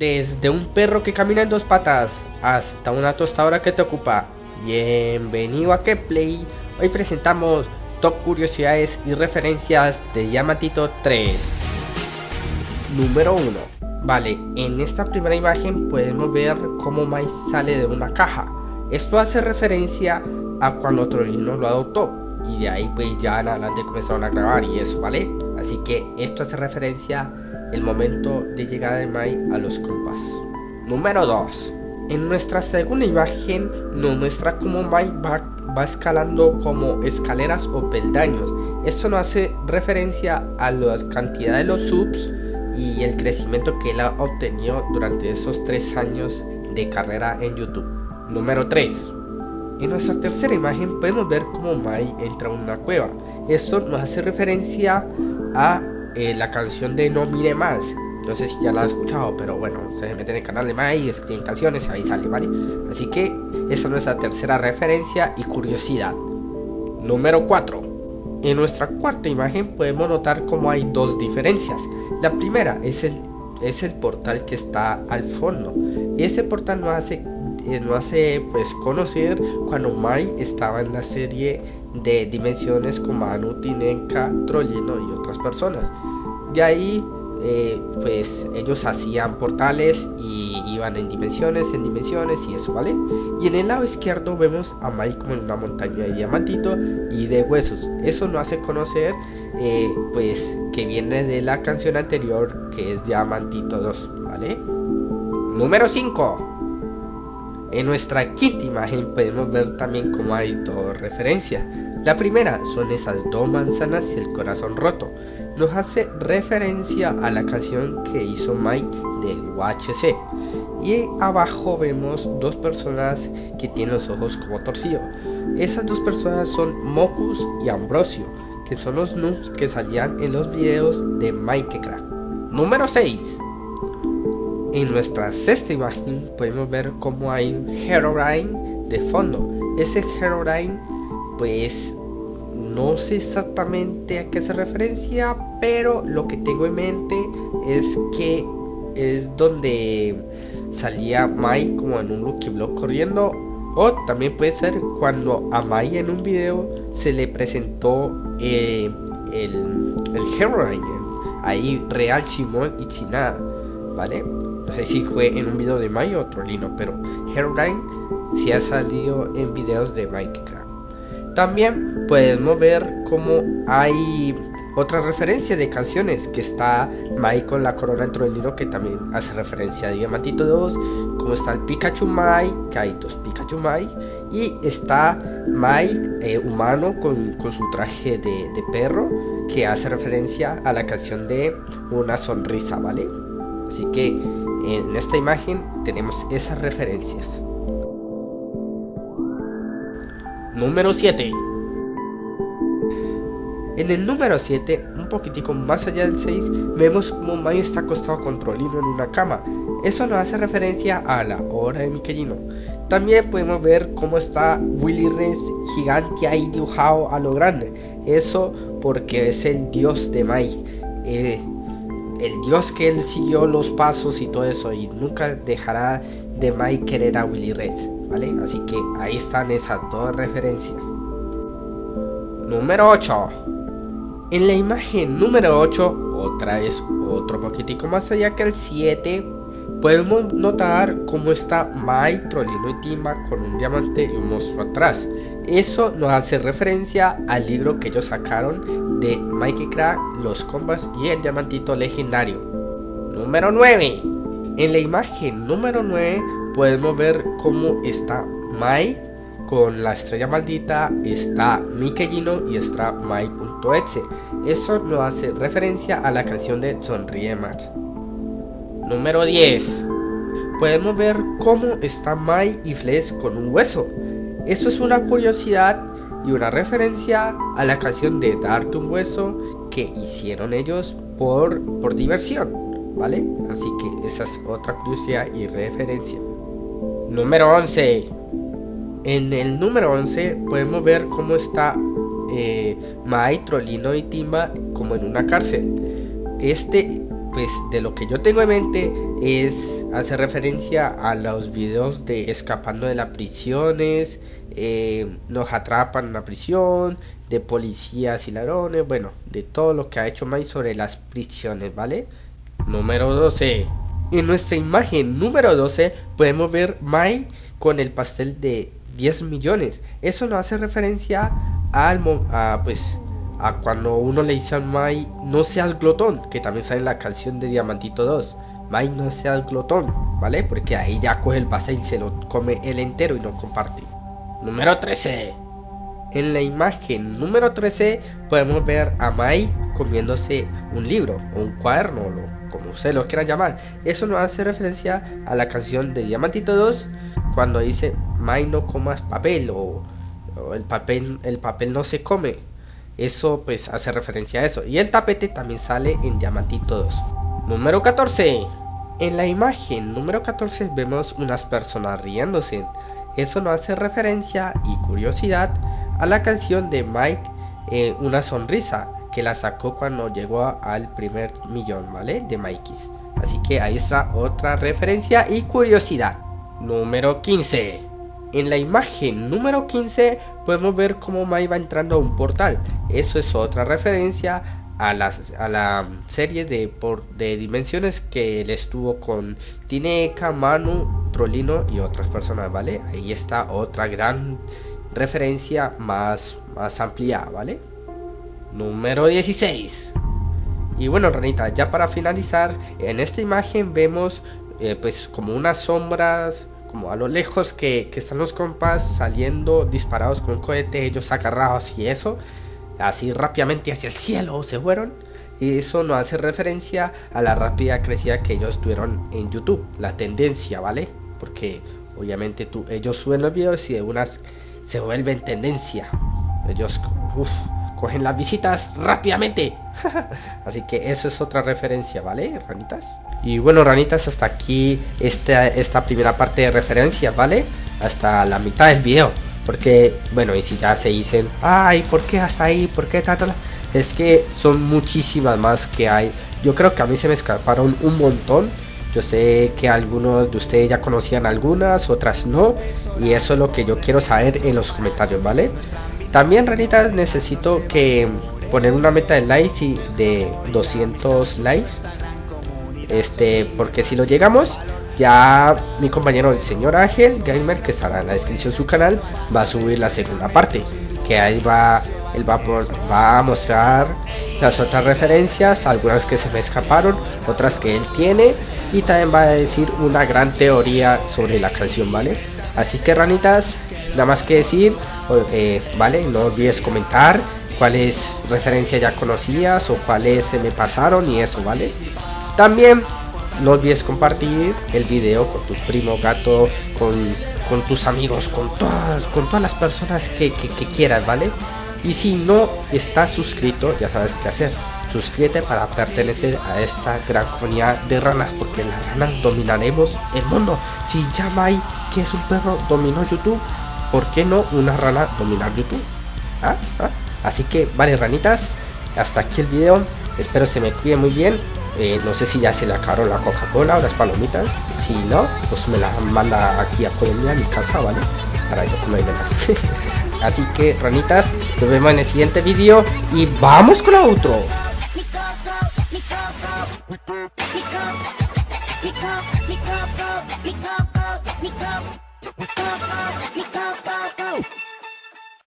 Desde un perro que camina en dos patas hasta una tostadora que te ocupa. Bienvenido a Keplay. Hoy presentamos top curiosidades y referencias de Diamantito 3. Número 1. Vale, en esta primera imagen podemos ver cómo Mai sale de una caja. Esto hace referencia a cuando Trollino lo adoptó. Y de ahí pues ya en adelante comenzaron a grabar y eso, ¿vale? Así que esto hace referencia el momento de llegada de Mai a los compas. Número 2. En nuestra segunda imagen nos muestra cómo Mai va, va escalando como escaleras o peldaños. Esto nos hace referencia a la cantidad de los subs y el crecimiento que él ha obtenido durante esos tres años de carrera en YouTube. Número 3. En nuestra tercera imagen podemos ver cómo Mai entra a una cueva. Esto nos hace referencia a eh, la canción de No Mire Más. No sé si ya la han escuchado, pero bueno, se meten en el canal de Mai, escriben canciones, ahí sale, ¿vale? Así que esa es nuestra tercera referencia y curiosidad. Número 4. En nuestra cuarta imagen podemos notar cómo hay dos diferencias. La primera es el, es el portal que está al fondo. Y ese portal nos hace, nos hace pues, conocer cuando Mai estaba en la serie de dimensiones como Anu, Tinenka, Trollino y otras personas. De ahí, eh, pues ellos hacían portales y iban en dimensiones, en dimensiones y eso, ¿vale? Y en el lado izquierdo vemos a Mai como en una montaña de diamantito y de huesos. Eso nos hace conocer, eh, pues, que viene de la canción anterior que es Diamantito 2, ¿vale? Número 5. En nuestra quinta imagen podemos ver también cómo hay dos referencias. La primera son esas dos manzanas y el corazón roto. Nos hace referencia a la canción que hizo Mike de UHC. Y abajo vemos dos personas que tienen los ojos como torcidos. Esas dos personas son Mocus y Ambrosio, que son los noobs que salían en los videos de Minecraft. Número 6. En nuestra sexta imagen podemos ver cómo hay un Herobrine de fondo. Ese Herobrine pues no sé exactamente a qué se referencia, pero lo que tengo en mente es que es donde salía Mai como en un Lucky Block corriendo. O también puede ser cuando a Mai en un video se le presentó eh, el, el. Ahí Real Simón y Chinada. ¿Vale? No sé si fue en un video de Mai o Trollino, pero Herobrine sí ha salido en videos de Minecraft. También podemos ver cómo hay otra referencia de canciones que está Mai con la corona en Trollino que también hace referencia a Diamantito 2, como está el Pikachu Mai, que hay dos Pikachu Mai, y está Mai eh, humano con, con, su traje de perro que hace referencia a la canción de Una sonrisa, ¿vale? Así que en esta imagen tenemos esas referencias. Número 7. En el número 7, un poquitico más allá del 6, vemos como Mai está acostado con Trollino en una cama. Eso nos hace referencia a la hora de Michelino. También podemos ver cómo está Willy Rex gigante ahí dibujado a lo grande. Eso porque es el dios de Mai. Eh, el dios que él siguió los pasos y todo eso y nunca dejará de Mai querer a Willy Rex, ¿vale? Así que ahí están esas dos referencias. Número 8. En la imagen número 8, otra vez otro poquitico más allá que el 7, podemos notar cómo está Mai, Trollino y Timba con un diamante y un monstruo atrás. Eso nos hace referencia al libro que ellos sacaron de Minecraft, los combas y el diamantito legendario. Número 9. En la imagen número 9 podemos ver cómo está Mai con la estrella maldita, está Mikellino y está Mai.exe. Eso nos hace referencia a la canción de Sonríe Más. Número 10. Podemos ver cómo está Mai y Flesh con un hueso. Esto es una curiosidad y una referencia a la canción de Darte un hueso que hicieron ellos por, por diversión, ¿vale? Así que esa es otra curiosidad y referencia. Número 11. En el número 11 podemos ver cómo está eh, Mai, Trollino y Timba como en una cárcel. Este, pues de lo que yo tengo en mente es hacer referencia a los videos de escapando de las prisiones, eh, nos atrapan en la prisión, de policías y ladrones, bueno, de todo lo que ha hecho Mai sobre las prisiones, ¿vale? Número 12. En nuestra imagen número 12 podemos ver Mai con el pastel de 10 millones. Eso nos hace referencia al a, pues a cuando uno le dice a Mai no seas glotón, que también sale en la canción de Diamantito 2. Mai no seas glotón, ¿vale? Porque ahí ya coge el pastel y se lo come el entero y no comparte. Número 13. En la imagen número 13 podemos ver a Mai comiéndose un libro o un cuaderno, como usted lo quiera llamar. Eso nos hace referencia a la canción de Diamantito 2 cuando dice Mai no comas papel o, el papel el papel no se come. Eso pues hace referencia a eso. Y el tapete también sale en Diamantito 2. Número 14. En la imagen número 14 vemos unas personas riéndose. Eso nos hace referencia y curiosidad a la canción de Mike eh, Una Sonrisa, que la sacó cuando llegó al primer millón, ¿vale? De Mikey's. Así que ahí está otra referencia y curiosidad. Número 15. En la imagen número 15 podemos ver cómo Mike va entrando a un portal. Eso es otra referencia a la, a la serie de, por, de dimensiones que él estuvo con Tineca, Manu, Trolino y otras personas, ¿vale? Ahí está otra gran referencia más, más amplia, ¿vale? Número 16. Y bueno, Ranita, ya para finalizar, en esta imagen vemos eh, pues como unas sombras, como a lo lejos que, que están los compas saliendo disparados con un cohete, ellos agarrados y eso así rápidamente hacia el cielo se fueron. Y eso nos hace referencia a la rápida crecida que ellos tuvieron en YouTube, la tendencia, ¿vale? Porque obviamente tú, ellos suben los videos y de unas se vuelven tendencia. Ellos cogen las visitas rápidamente. Así que eso es otra referencia, ¿vale, ranitas? Y bueno, ranitas, hasta aquí esta, esta primera parte de referencia, ¿vale? Hasta la mitad del video. Porque, bueno, y si ya se dicen, ay, ¿por qué hasta ahí? ¿Por qué tal? Es que son muchísimas más que hay. Yo creo que a mí se me escaparon un montón. Yo sé que algunos de ustedes ya conocían algunas, otras no. Y eso es lo que yo quiero saber en los comentarios, ¿vale? También, ranitas, necesito que poner una meta de likes y de 200 likes. Este, porque si lo llegamos, ya mi compañero el señor Ángel Gamer que estará en la descripción de su canal va a subir la segunda parte que ahí va él va, va a mostrar las otras referencias algunas que se me escaparon otras que él tiene y también va a decir una gran teoría sobre la canción vale así que ranitas nada más que decir eh, vale no olvides comentar cuáles referencias ya conocías o cuáles se me pasaron y eso vale también no olvides compartir el video con tus primos, gato, con, con tus amigos, con todas, con todas las personas que, quieras, ¿vale? Y si no estás suscrito, ya sabes qué hacer. Suscríbete para pertenecer a esta gran comunidad de ranas, porque las ranas dominaremos el mundo. Si Yamai, que es un perro, dominó YouTube, ¿por qué no una rana dominar YouTube? ¿Ah? ¿Ah? Así que, vale, ranitas, hasta aquí el video. Espero se me cuide muy bien. Eh, no sé si ya se le acabaron la Coca-Cola o las palomitas. Si no, pues me las manda aquí a Colombia, a mi casa, ¿vale? Para yo comer más. Así que, ranitas, nos vemos en el siguiente vídeo y vamos con otro. Go, go, go, go, go.